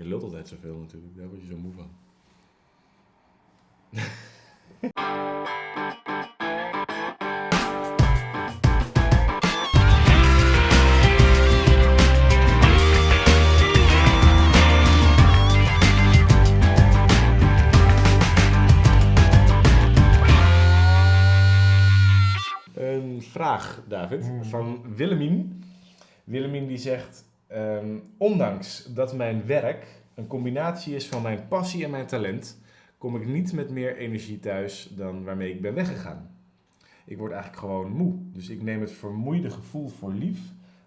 Je lult altijd zoveel natuurlijk, daar word je zo moe van. Een vraag, David, Hmm. van Willemien. Willemien die zegt, ehm, ondanks dat mijn werk een combinatie is van mijn passie en mijn talent, kom ik niet met meer energie thuis dan waarmee ik ben weggegaan. Ik word eigenlijk gewoon moe, dus ik neem het vermoeide gevoel voor lief,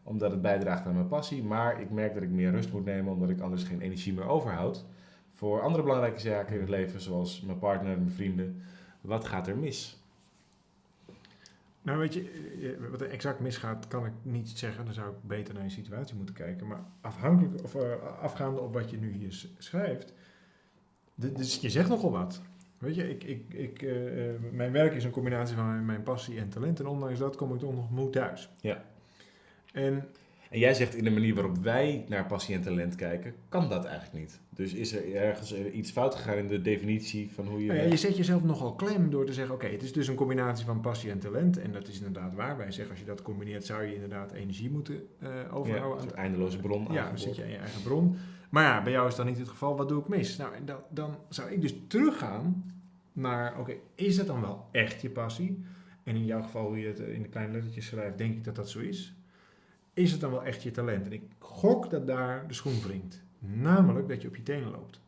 omdat het bijdraagt aan mijn passie, maar ik merk dat ik meer rust moet nemen, omdat ik anders geen energie meer overhoud voor andere belangrijke zaken in het leven, zoals mijn partner, mijn vrienden. Wat gaat er mis? Nou, weet je, eh, wat er exact misgaat, kan ik niet zeggen. Dan zou ik beter naar je situatie moeten kijken. Maar afhankelijk, of eh, afgaande op wat je nu hier schrijft, dus je zegt nogal wat. Weet je, ik, ik, ik, eh, eh, mijn werk is een combinatie van mijn, mijn passie en talent. En ondanks dat kom ik toch nog moe thuis. Ja. En En jij zegt in de manier waarop wij naar passie en talent kijken, kan dat eigenlijk niet. Dus is er ergens iets fout gegaan in de definitie van hoe je... Nou ja, je zet jezelf nogal klem door te zeggen: oké, het is dus een combinatie van passie en talent. En dat is inderdaad waar. Wij zeggen: als je dat combineert, zou je inderdaad energie moeten eh, ja, overhouden. een aan soort eindeloze bron Ja, dan zit je aan je eigen bron. Maar ja, bij jou is dat niet het geval. Wat doe ik mis? Nou, dan zou ik dus teruggaan naar, oké, is dat dan wel echt je passie? En in jouw geval, hoe je het in de kleine lettertjes schrijft, denk ik dat dat zo is. Is het dan wel echt je talent? En ik gok dat daar de schoen wringt. Namelijk dat je op je tenen loopt.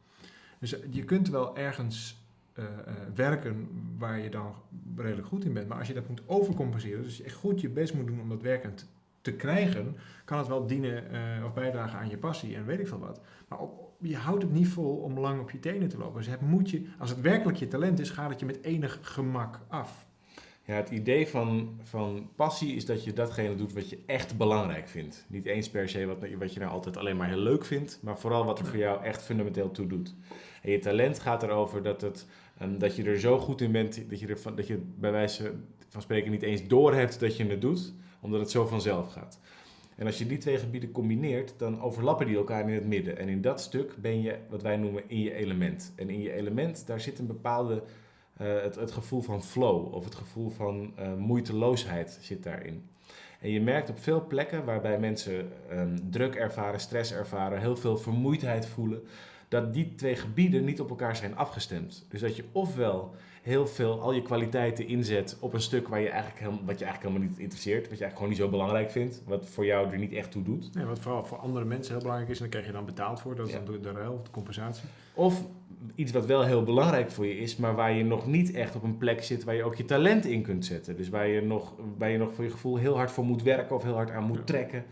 Dus eh, je kunt wel ergens eh, eh, werken waar je dan redelijk goed in bent. Maar als je dat moet overcompenseren, dus je echt goed je best moet doen om dat werkend te krijgen, kan het wel dienen of bijdragen aan je passie en weet ik veel wat. Maar op, je houdt het niet vol om lang op je tenen te lopen. Dus het moet je, als het werkelijk je talent is, gaat het je met enig gemak af. Ja, het idee van, van passie is dat je datgene doet wat je echt belangrijk vindt. Niet eens per se wat, wat je nou altijd alleen maar heel leuk vindt, maar vooral wat er voor jou echt fundamenteel toe doet. En je talent gaat erover dat, het, ehm, dat je er zo goed in bent dat je, er van, dat je bij wijze van spreken niet eens doorhebt dat je het doet, omdat het zo vanzelf gaat. En als je die twee gebieden combineert, dan overlappen die elkaar in het midden. En in dat stuk ben je wat wij noemen in je element. En in je element, daar zit een bepaalde, eh, het, het gevoel van flow of het gevoel van eh, moeiteloosheid zit daarin. En je merkt op veel plekken waarbij mensen ehm, druk ervaren, stress ervaren, heel veel vermoeidheid voelen, dat die twee gebieden niet op elkaar zijn afgestemd. Dus dat je ofwel heel veel al je kwaliteiten inzet op een stuk waar je eigenlijk, helemaal- wat je eigenlijk helemaal niet interesseert, wat je eigenlijk gewoon niet zo belangrijk vindt, wat voor jou er niet echt toe doet. Nee, wat vooral voor andere mensen heel belangrijk is, en daar krijg je dan betaald voor. Dat is Ja. dan de, de ruil of de compensatie. Of iets wat wel heel belangrijk voor je is, maar waar je nog niet echt op een plek zit waar je ook je talent in kunt zetten. Dus waar je nog, waar je nog voor je gevoel heel hard voor moet werken of heel hard aan moet Ja. trekken.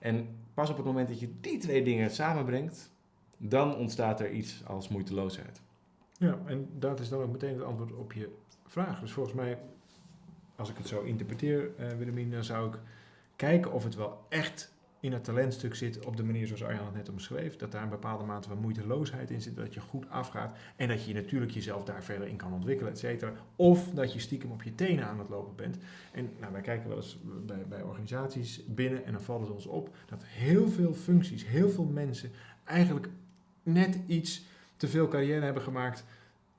En pas op het moment dat je die twee dingen samenbrengt, dan ontstaat er iets als moeiteloosheid. Ja, en dat is dan ook meteen het antwoord op je vraag. Dus volgens mij, als ik het zo interpreteer, eh Willemien, dan zou ik kijken of het wel echt in het talentstuk zit op de manier zoals Arjan het net omschreef. Dat daar een bepaalde mate van moeiteloosheid in zit, dat je goed afgaat en dat je natuurlijk jezelf daar verder in kan ontwikkelen, et cetera. Of dat je stiekem op je tenen aan het lopen bent. En nou, wij kijken wel eens bij, bij organisaties binnen en dan valt het ons op dat heel veel functies, heel veel mensen eigenlijk net iets te veel carrière hebben gemaakt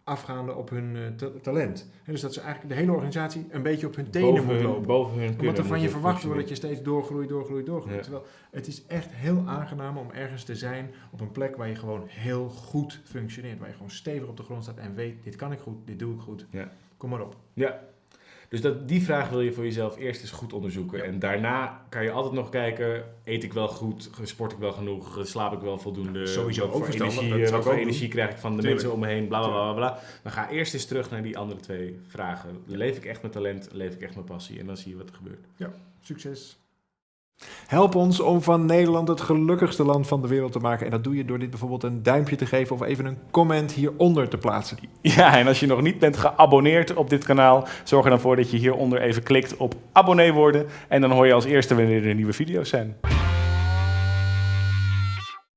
afgaande op hun eh, ta- talent. En dus dat ze eigenlijk de hele organisatie een beetje op hun tenen boven moet hun, lopen. boven hun kunnen Omdat er van je verwacht wordt dat je steeds doorgroeit, doorgroeit, doorgroeit. Ja. Terwijl het is echt heel aangenaam om ergens te zijn op een plek waar je gewoon heel goed functioneert. Waar je gewoon stevig op de grond staat en weet, dit kan ik goed, dit doe ik goed. Ja. Kom maar op. Ja. Dus dat, die vraag wil je voor jezelf eerst eens goed onderzoeken. Ja. En daarna kan je altijd nog kijken, eet ik wel goed, sport ik wel genoeg, slaap ik wel voldoende. Sowieso ook energie, voor energie krijg ik van de Tuurlijk. mensen om me heen, bla bla bla bla. Maar ga eerst eens terug naar die andere twee vragen. Leef ik echt mijn talent, leef ik echt mijn passie? En dan zie je wat er gebeurt. Succes. Help ons om van Nederland het gelukkigste land van de wereld te maken. En dat doe je door dit bijvoorbeeld een duimpje te geven of even een comment hieronder te plaatsen. Ja, en als je nog niet bent geabonneerd op dit kanaal, zorg er dan voor dat je hieronder even klikt op abonnee worden. En dan hoor je als eerste wanneer er nieuwe video's zijn.